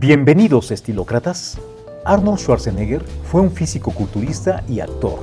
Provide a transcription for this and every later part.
Bienvenidos, estilócratas. Arnold Schwarzenegger fue un físico-culturista y actor.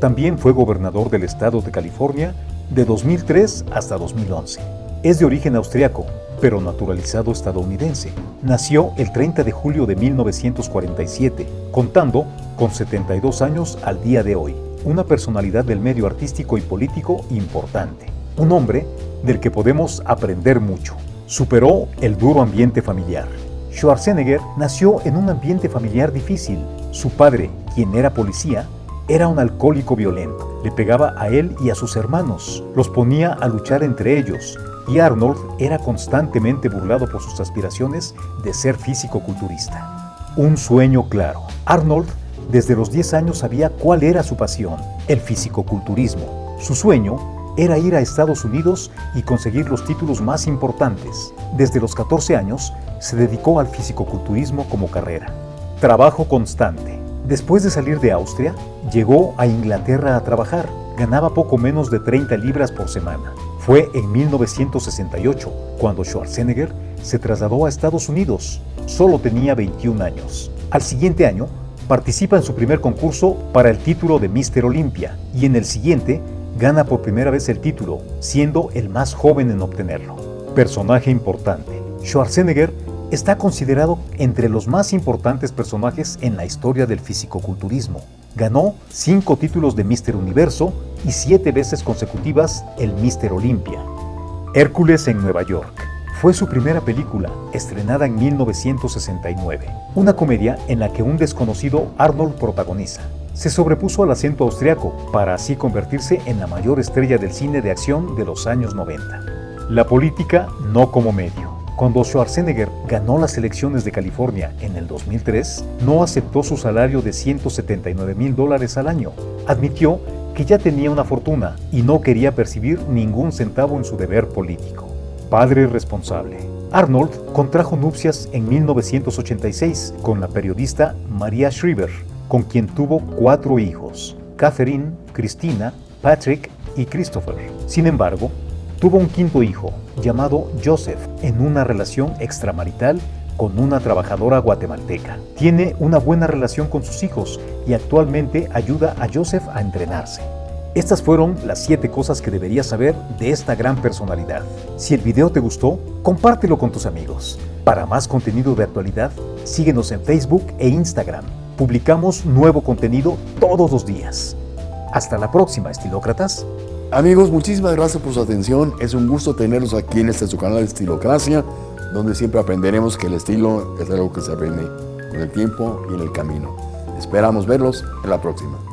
También fue gobernador del estado de California de 2003 hasta 2011. Es de origen austriaco, pero naturalizado estadounidense. Nació el 30 de julio de 1947, contando con 72 años al día de hoy. Una personalidad del medio artístico y político importante. Un hombre del que podemos aprender mucho. Superó el duro ambiente familiar. Schwarzenegger nació en un ambiente familiar difícil. Su padre, quien era policía, era un alcohólico violento. Le pegaba a él y a sus hermanos. Los ponía a luchar entre ellos. Y Arnold era constantemente burlado por sus aspiraciones de ser físico-culturista. Un sueño claro. Arnold desde los 10 años sabía cuál era su pasión, el físico-culturismo. Su sueño era ir a Estados Unidos y conseguir los títulos más importantes. Desde los 14 años se dedicó al fisicoculturismo como carrera. Trabajo constante. Después de salir de Austria, llegó a Inglaterra a trabajar. Ganaba poco menos de 30 libras por semana. Fue en 1968 cuando Schwarzenegger se trasladó a Estados Unidos. Solo tenía 21 años. Al siguiente año, participa en su primer concurso para el título de Mister Olympia y en el siguiente gana por primera vez el título, siendo el más joven en obtenerlo. Personaje importante. Schwarzenegger está considerado entre los más importantes personajes en la historia del fisicoculturismo. Ganó cinco títulos de Mister Universo y siete veces consecutivas el Mister Olympia. Hércules en Nueva York. Fue su primera película, estrenada en 1969. Una comedia en la que un desconocido Arnold protagoniza. Se sobrepuso al acento austriaco para así convertirse en la mayor estrella del cine de acción de los años 90. La política no como medio. Cuando Schwarzenegger ganó las elecciones de California en el 2003, no aceptó su salario de 179 mil dólares al año. Admitió que ya tenía una fortuna y no quería percibir ningún centavo en su deber político. Padre responsable. Arnold contrajo nupcias en 1986 con la periodista Maria Shriver, con quien tuvo cuatro hijos, Catherine, Christina, Patrick y Christopher. Sin embargo, Tuvo un quinto hijo, llamado Joseph, en una relación extramarital con una trabajadora guatemalteca. Tiene una buena relación con sus hijos y actualmente ayuda a Joseph a entrenarse. Estas fueron las 7 cosas que deberías saber de esta gran personalidad. Si el video te gustó, compártelo con tus amigos. Para más contenido de actualidad, síguenos en Facebook e Instagram. Publicamos nuevo contenido todos los días. Hasta la próxima, estilócratas. Amigos, muchísimas gracias por su atención. Es un gusto tenerlos aquí en este su canal Estilocracia, donde siempre aprenderemos que el estilo es algo que se aprende con el tiempo y en el camino. Esperamos verlos en la próxima.